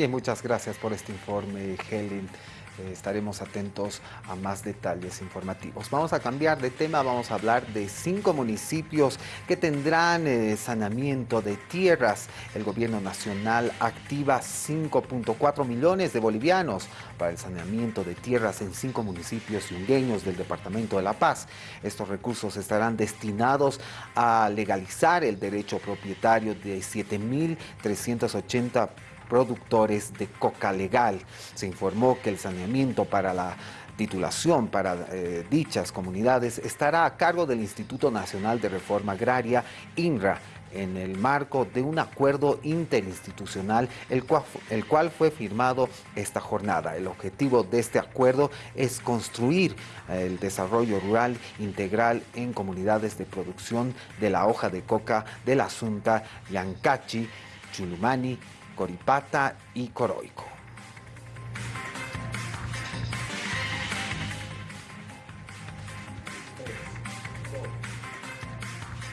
Bien, muchas gracias por este informe, Helen. Eh, estaremos atentos a más detalles informativos. Vamos a cambiar de tema, vamos a hablar de cinco municipios que tendrán eh, saneamiento de tierras. El gobierno nacional activa 5.4 millones de bolivianos para el saneamiento de tierras en cinco municipios yungueños del departamento de La Paz. Estos recursos estarán destinados a legalizar el derecho propietario de 7.380 productores de coca legal. Se informó que el saneamiento para la titulación para eh, dichas comunidades estará a cargo del Instituto Nacional de Reforma Agraria, INRA, en el marco de un acuerdo interinstitucional, el cual, el cual, fue firmado esta jornada. El objetivo de este acuerdo es construir eh, el desarrollo rural integral en comunidades de producción de la hoja de coca de la Asunta, Yancachi, Chulumani, Coripata y Coroico.